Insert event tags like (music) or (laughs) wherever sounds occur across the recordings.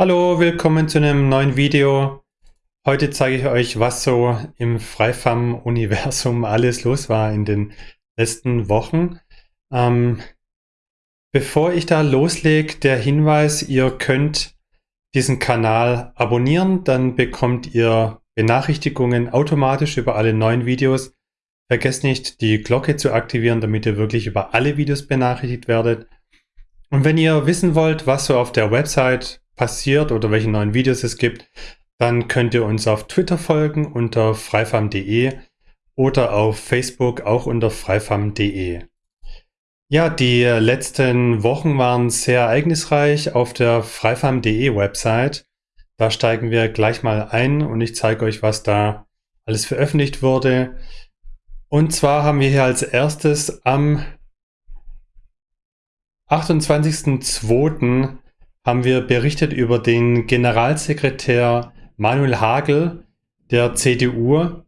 Hallo, willkommen zu einem neuen Video. Heute zeige ich euch, was so im Freifam-Universum (laughs) alles los war in den letzten Wochen. Ähm, bevor ich da loslege, der Hinweis, ihr könnt diesen Kanal abonnieren, dann bekommt ihr Benachrichtigungen automatisch über alle neuen Videos. Vergesst nicht, die Glocke zu aktivieren, damit ihr wirklich über alle Videos benachrichtigt werdet. Und wenn ihr wissen wollt, was so auf der Website passiert oder welche neuen Videos es gibt, dann könnt ihr uns auf Twitter folgen unter freifam.de oder auf Facebook auch unter freifam.de. Ja, die letzten Wochen waren sehr ereignisreich auf der freifam.de Website. Da steigen wir gleich mal ein und ich zeige euch, was da alles veröffentlicht wurde. Und zwar haben wir hier als erstes am 28.02 haben wir berichtet über den Generalsekretär Manuel Hagel der CDU.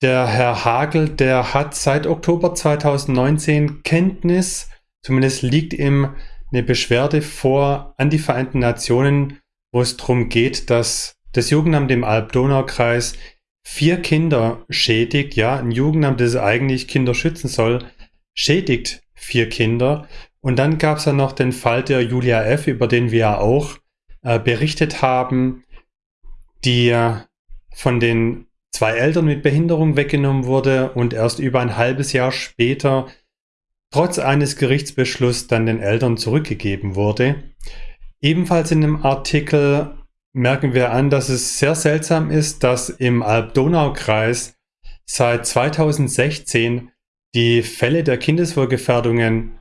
Der Herr Hagel, der hat seit Oktober 2019 Kenntnis, zumindest liegt ihm eine Beschwerde vor an die Vereinten Nationen, wo es darum geht, dass das Jugendamt im Alb-Donau-Kreis vier Kinder schädigt. Ja, ein Jugendamt, das eigentlich Kinder schützen soll, schädigt vier Kinder. Und dann gab es ja noch den Fall der Julia F., über den wir ja auch äh, berichtet haben, die von den zwei Eltern mit Behinderung weggenommen wurde und erst über ein halbes Jahr später trotz eines Gerichtsbeschlusses dann den Eltern zurückgegeben wurde. Ebenfalls in dem Artikel merken wir an, dass es sehr seltsam ist, dass im Alb-Donau-Kreis seit 2016 die Fälle der Kindeswohlgefährdungen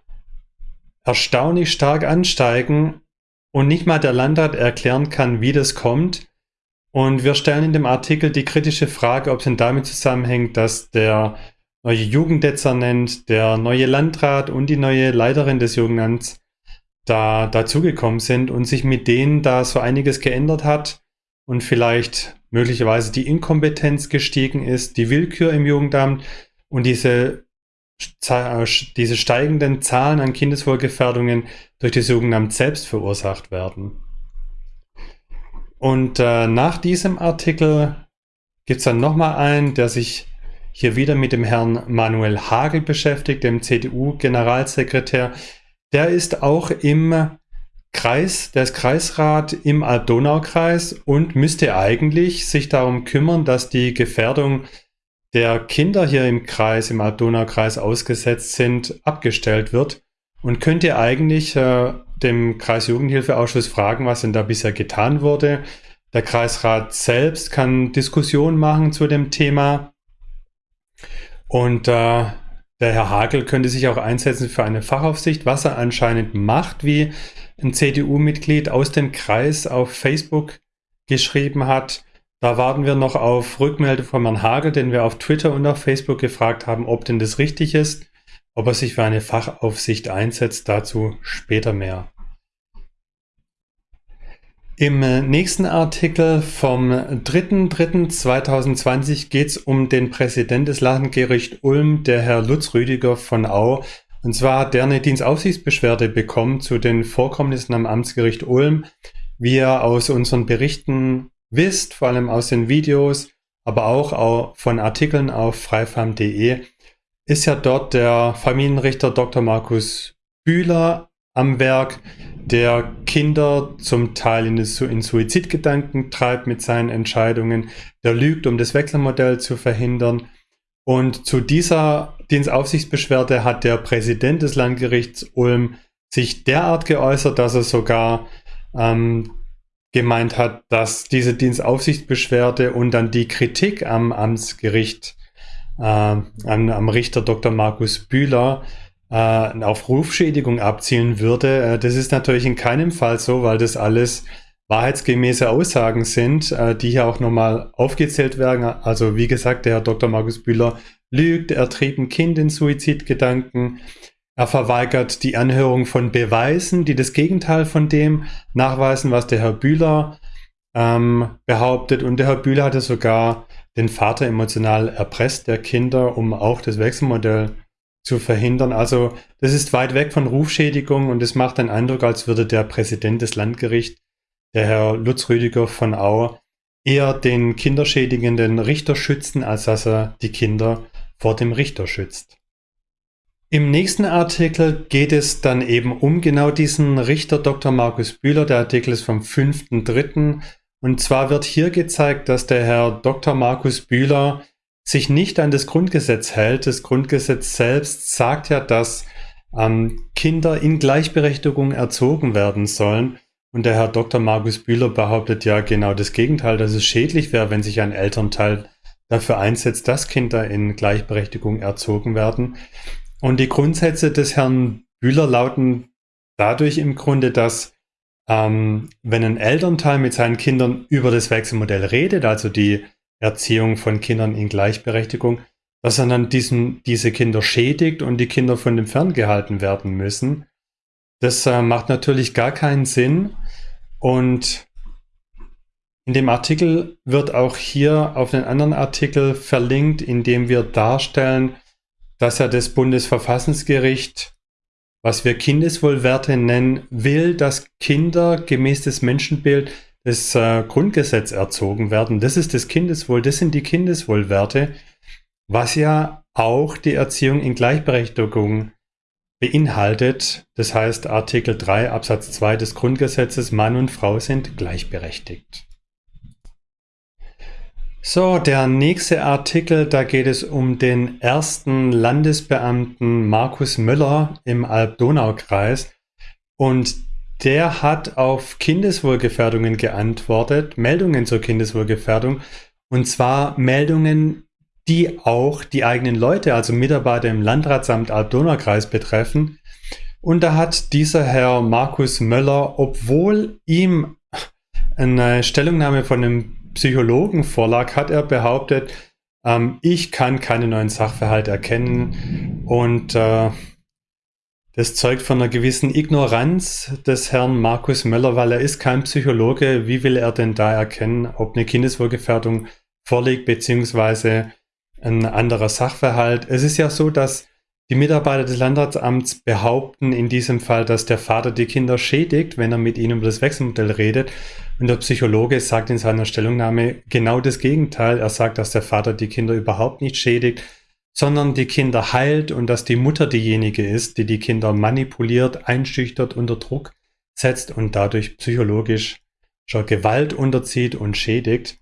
erstaunlich stark ansteigen und nicht mal der Landrat erklären kann, wie das kommt. Und wir stellen in dem Artikel die kritische Frage, ob es denn damit zusammenhängt, dass der neue Jugenddezernent, der neue Landrat und die neue Leiterin des Jugendamts da dazugekommen sind und sich mit denen da so einiges geändert hat und vielleicht möglicherweise die Inkompetenz gestiegen ist, die Willkür im Jugendamt und diese diese steigenden Zahlen an Kindeswohlgefährdungen durch das Jugendamt selbst verursacht werden. Und äh, nach diesem Artikel gibt es dann nochmal einen, der sich hier wieder mit dem Herrn Manuel Hagel beschäftigt, dem CDU-Generalsekretär. Der ist auch im Kreis, der ist Kreisrat im Alb-Donau-Kreis und müsste eigentlich sich darum kümmern, dass die Gefährdung der Kinder hier im Kreis, im Alb-Donau-Kreis ausgesetzt sind, abgestellt wird und könnt ihr eigentlich äh, dem Kreisjugendhilfeausschuss fragen, was denn da bisher getan wurde. Der Kreisrat selbst kann Diskussionen machen zu dem Thema und äh, der Herr Hagel könnte sich auch einsetzen für eine Fachaufsicht, was er anscheinend macht, wie ein CDU-Mitglied aus dem Kreis auf Facebook geschrieben hat. Da warten wir noch auf Rückmeldung von Herrn Hagel, den wir auf Twitter und auf Facebook gefragt haben, ob denn das richtig ist, ob er sich für eine Fachaufsicht einsetzt. Dazu später mehr. Im nächsten Artikel vom 3.3.2020 geht es um den Präsident des Landgericht Ulm, der Herr Lutz Rüdiger von Au. Und zwar hat der eine Dienstaufsichtsbeschwerde bekommen zu den Vorkommnissen am Amtsgericht Ulm. Wie er aus unseren Berichten wisst, vor allem aus den Videos, aber auch von Artikeln auf freifarm.de, ist ja dort der Familienrichter Dr. Markus Bühler am Werk, der Kinder zum Teil in, in Suizidgedanken treibt mit seinen Entscheidungen, der lügt, um das Wechselmodell zu verhindern. Und zu dieser Dienstaufsichtsbeschwerde hat der Präsident des Landgerichts Ulm sich derart geäußert, dass er sogar ähm, gemeint hat, dass diese Dienstaufsichtsbeschwerde und dann die Kritik am Amtsgericht, äh, an, am Richter Dr. Markus Bühler äh, auf Rufschädigung abzielen würde. Äh, das ist natürlich in keinem Fall so, weil das alles wahrheitsgemäße Aussagen sind, äh, die hier auch nochmal aufgezählt werden. Also wie gesagt, der Herr Dr. Markus Bühler lügt, er trieb ein Kind in Suizidgedanken, er verweigert die Anhörung von Beweisen, die das Gegenteil von dem nachweisen, was der Herr Bühler ähm, behauptet. Und der Herr Bühler hatte sogar den Vater emotional erpresst, der Kinder, um auch das Wechselmodell zu verhindern. Also das ist weit weg von Rufschädigung und es macht den Eindruck, als würde der Präsident des Landgerichts, der Herr Lutz Rüdiger von Au, eher den kinderschädigenden Richter schützen, als dass er die Kinder vor dem Richter schützt. Im nächsten Artikel geht es dann eben um genau diesen Richter Dr. Markus Bühler. Der Artikel ist vom 5.3. Und zwar wird hier gezeigt, dass der Herr Dr. Markus Bühler sich nicht an das Grundgesetz hält. Das Grundgesetz selbst sagt ja, dass ähm, Kinder in Gleichberechtigung erzogen werden sollen. Und der Herr Dr. Markus Bühler behauptet ja genau das Gegenteil, dass es schädlich wäre, wenn sich ein Elternteil dafür einsetzt, dass Kinder in Gleichberechtigung erzogen werden. Und die Grundsätze des Herrn Bühler lauten dadurch im Grunde, dass ähm, wenn ein Elternteil mit seinen Kindern über das Wechselmodell redet, also die Erziehung von Kindern in Gleichberechtigung, dass er dann diesen, diese Kinder schädigt und die Kinder von dem ferngehalten werden müssen. Das äh, macht natürlich gar keinen Sinn. Und in dem Artikel wird auch hier auf einen anderen Artikel verlinkt, in dem wir darstellen, dass ja das Bundesverfassungsgericht, was wir Kindeswohlwerte nennen, will, dass Kinder gemäß des Menschenbild des äh, Grundgesetz erzogen werden. Das ist das Kindeswohl, das sind die Kindeswohlwerte, was ja auch die Erziehung in Gleichberechtigung beinhaltet. Das heißt, Artikel 3 Absatz 2 des Grundgesetzes, Mann und Frau sind gleichberechtigt. So, der nächste Artikel, da geht es um den ersten Landesbeamten Markus Müller im Alb-Donau-Kreis. Und der hat auf Kindeswohlgefährdungen geantwortet, Meldungen zur Kindeswohlgefährdung. Und zwar Meldungen, die auch die eigenen Leute, also Mitarbeiter im Landratsamt Alb-Donau-Kreis betreffen. Und da hat dieser Herr Markus Möller, obwohl ihm eine Stellungnahme von einem Psychologen vorlag, hat er behauptet, ähm, ich kann keine neuen Sachverhalte erkennen und äh, das zeugt von einer gewissen Ignoranz des Herrn Markus Möller, weil er ist kein Psychologe. Wie will er denn da erkennen, ob eine Kindeswohlgefährdung vorliegt, beziehungsweise ein anderer Sachverhalt? Es ist ja so, dass die Mitarbeiter des Landratsamts behaupten in diesem Fall, dass der Vater die Kinder schädigt, wenn er mit ihnen über das Wechselmodell redet. Und der Psychologe sagt in seiner Stellungnahme genau das Gegenteil. Er sagt, dass der Vater die Kinder überhaupt nicht schädigt, sondern die Kinder heilt und dass die Mutter diejenige ist, die die Kinder manipuliert, einschüchtert, unter Druck setzt und dadurch psychologisch schon Gewalt unterzieht und schädigt.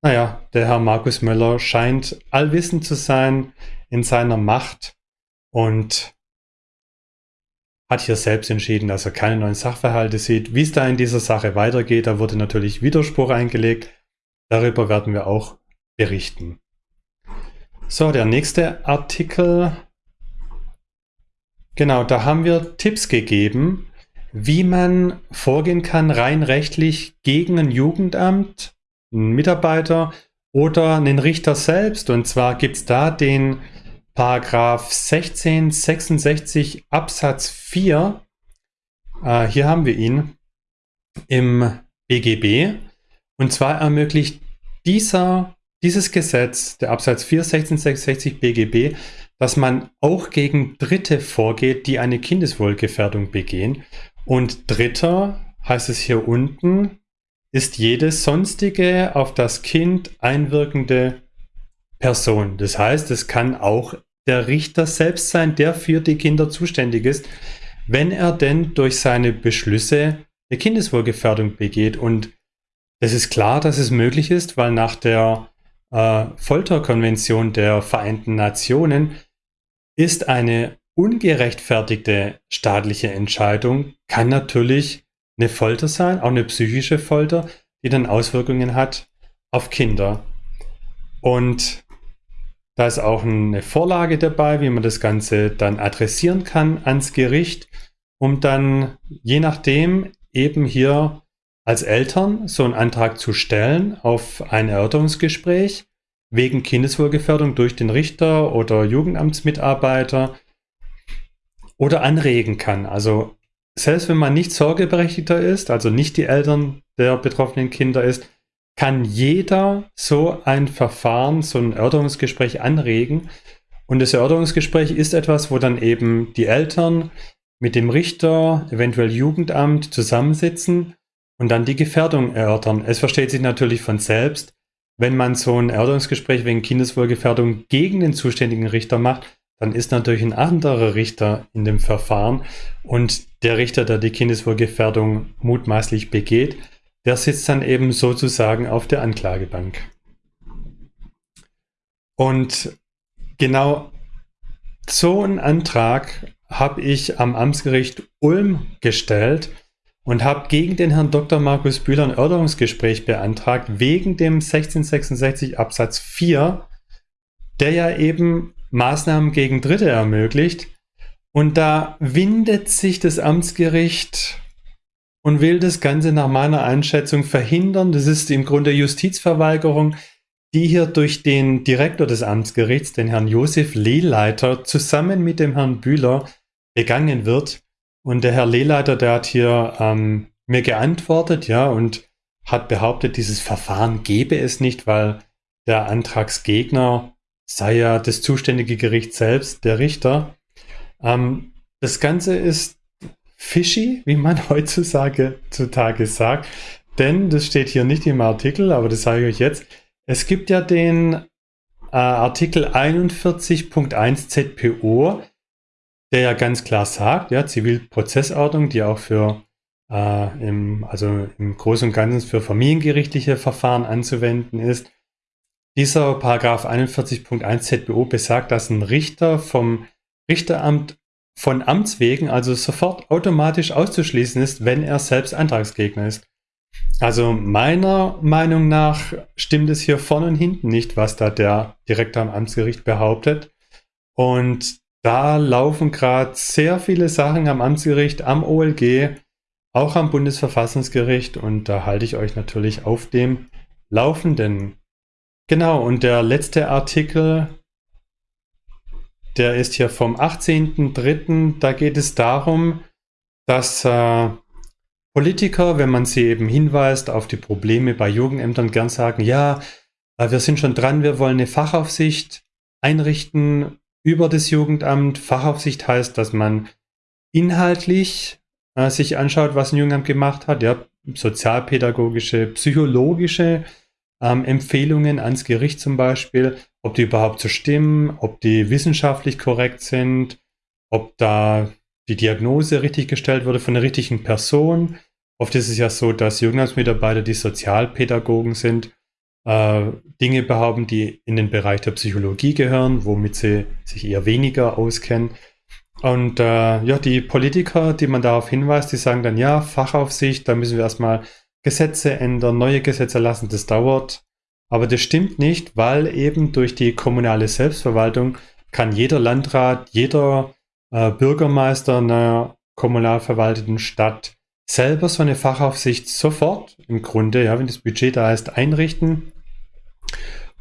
Naja, der Herr Markus Möller scheint allwissend zu sein in seiner Macht und hat hier selbst entschieden, dass er keine neuen Sachverhalte sieht. Wie es da in dieser Sache weitergeht, da wurde natürlich Widerspruch eingelegt. Darüber werden wir auch berichten. So, der nächste Artikel. Genau, da haben wir Tipps gegeben, wie man vorgehen kann, rein rechtlich gegen ein Jugendamt, einen Mitarbeiter oder einen Richter selbst. Und zwar gibt es da den Paragraph 1666 Absatz 4, äh, hier haben wir ihn im BGB. Und zwar ermöglicht dieser, dieses Gesetz, der Absatz 4 1666 BGB, dass man auch gegen Dritte vorgeht, die eine Kindeswohlgefährdung begehen. Und Dritter, heißt es hier unten, ist jede sonstige auf das Kind einwirkende Person. Das heißt, es kann auch der Richter selbst sein, der für die Kinder zuständig ist, wenn er denn durch seine Beschlüsse eine Kindeswohlgefährdung begeht. Und es ist klar, dass es möglich ist, weil nach der äh, Folterkonvention der Vereinten Nationen ist eine ungerechtfertigte staatliche Entscheidung, kann natürlich eine Folter sein, auch eine psychische Folter, die dann Auswirkungen hat auf Kinder. Und da ist auch eine Vorlage dabei, wie man das Ganze dann adressieren kann ans Gericht, um dann je nachdem eben hier als Eltern so einen Antrag zu stellen auf ein Erörterungsgespräch wegen Kindeswohlgefährdung durch den Richter oder Jugendamtsmitarbeiter oder anregen kann. Also selbst wenn man nicht Sorgeberechtigter ist, also nicht die Eltern der betroffenen Kinder ist, kann jeder so ein Verfahren, so ein Erörterungsgespräch anregen. Und das Erörterungsgespräch ist etwas, wo dann eben die Eltern mit dem Richter, eventuell Jugendamt zusammensitzen und dann die Gefährdung erörtern. Es versteht sich natürlich von selbst, wenn man so ein Erörterungsgespräch wegen Kindeswohlgefährdung gegen den zuständigen Richter macht, dann ist natürlich ein anderer Richter in dem Verfahren und der Richter, der die Kindeswohlgefährdung mutmaßlich begeht, der sitzt dann eben sozusagen auf der Anklagebank. Und genau so einen Antrag habe ich am Amtsgericht Ulm gestellt und habe gegen den Herrn Dr. Markus Bühler ein Erörterungsgespräch beantragt, wegen dem 1666 Absatz 4, der ja eben Maßnahmen gegen Dritte ermöglicht. Und da windet sich das Amtsgericht und will das Ganze nach meiner Einschätzung verhindern. Das ist im Grunde Justizverweigerung, die hier durch den Direktor des Amtsgerichts, den Herrn Josef Lehleiter, zusammen mit dem Herrn Bühler begangen wird. Und der Herr Lehleiter, der hat hier ähm, mir geantwortet, ja, und hat behauptet, dieses Verfahren gebe es nicht, weil der Antragsgegner sei ja das zuständige Gericht selbst, der Richter. Ähm, das Ganze ist fishy, wie man (laughs) heutzutage zutage sagt, denn das steht hier nicht im Artikel, aber das sage ich euch jetzt. Es gibt ja den äh, Artikel 41.1 ZPO, der ja ganz klar sagt, ja, Zivilprozessordnung, die auch für äh, im, also im Großen und Ganzen für familiengerichtliche Verfahren anzuwenden ist. Dieser Paragraph 41.1 ZBO besagt, dass ein Richter vom Richteramt von Amts wegen also sofort automatisch auszuschließen ist, wenn er selbst Antragsgegner ist. Also meiner Meinung nach stimmt es hier vorne und hinten nicht, was da der Direktor am Amtsgericht behauptet. Und da laufen gerade sehr viele Sachen am Amtsgericht, am OLG, auch am Bundesverfassungsgericht und da halte ich euch natürlich auf dem Laufenden. Genau, und der letzte Artikel, der ist hier vom 18.03. Da geht es darum, dass äh, Politiker, wenn man sie eben hinweist auf die Probleme bei Jugendämtern, gern sagen, ja, äh, wir sind schon dran, wir wollen eine Fachaufsicht einrichten über das Jugendamt. Fachaufsicht heißt, dass man inhaltlich äh, sich anschaut, was ein Jugendamt gemacht hat, ja, sozialpädagogische, psychologische ähm, Empfehlungen ans Gericht zum Beispiel, ob die überhaupt so stimmen, ob die wissenschaftlich korrekt sind, ob da die Diagnose richtig gestellt wurde von der richtigen Person. Oft ist es ja so, dass Jugendamtsmitarbeiter, die Sozialpädagogen sind, äh, Dinge behaupten, die in den Bereich der Psychologie gehören, womit sie sich eher weniger auskennen. Und äh, ja, die Politiker, die man darauf hinweist, die sagen dann, ja, Fachaufsicht, da müssen wir erstmal Gesetze ändern, neue Gesetze lassen, das dauert. Aber das stimmt nicht, weil eben durch die kommunale Selbstverwaltung kann jeder Landrat, jeder äh, Bürgermeister einer kommunal verwalteten Stadt selber so eine Fachaufsicht sofort im Grunde, ja, wenn das Budget da ist, einrichten.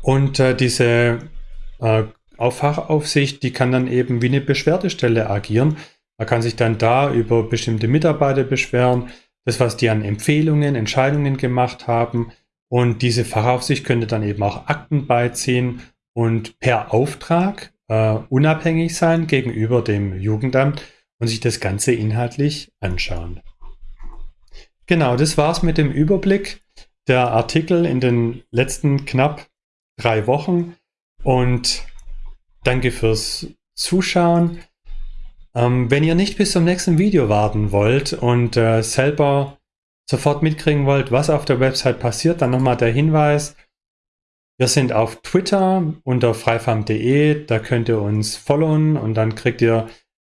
Und äh, diese äh, Fachaufsicht, die kann dann eben wie eine Beschwerdestelle agieren. Man kann sich dann da über bestimmte Mitarbeiter beschweren, das, was die an Empfehlungen, Entscheidungen gemacht haben. Und diese Fachaufsicht könnte dann eben auch Akten beiziehen und per Auftrag äh, unabhängig sein gegenüber dem Jugendamt und sich das Ganze inhaltlich anschauen. Genau, das war's mit dem Überblick der Artikel in den letzten knapp drei Wochen und danke fürs Zuschauen. Ähm, wenn ihr nicht bis zum nächsten Video warten wollt und äh, selber sofort mitkriegen wollt, was auf der Website passiert, dann nochmal der Hinweis. Wir sind auf Twitter unter freifarm.de, da könnt ihr uns followen und dann kriegt ihr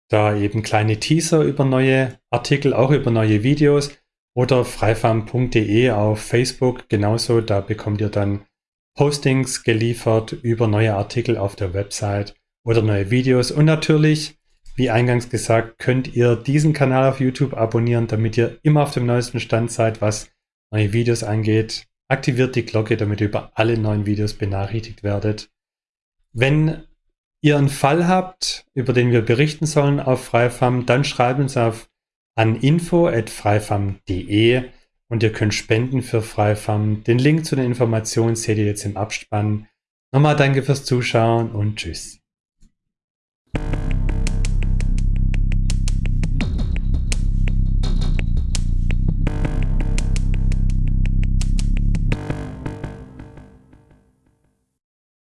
da eben kleine Teaser über neue Artikel, auch über neue Videos oder freifarm.de auf Facebook genauso, da bekommt ihr dann Postings geliefert über neue Artikel auf der Website oder neue Videos. Und natürlich, wie eingangs gesagt, könnt ihr diesen Kanal auf YouTube abonnieren, damit ihr immer auf dem neuesten Stand seid, was neue Videos angeht. Aktiviert die Glocke, damit ihr über alle neuen Videos benachrichtigt werdet. Wenn ihr einen Fall habt, über den wir berichten sollen auf Freifam, dann schreibt uns auf an info.freifam.de und ihr könnt spenden für Freifam. Den Link zu den Informationen seht ihr jetzt im Abspann. Nochmal danke fürs Zuschauen und tschüss.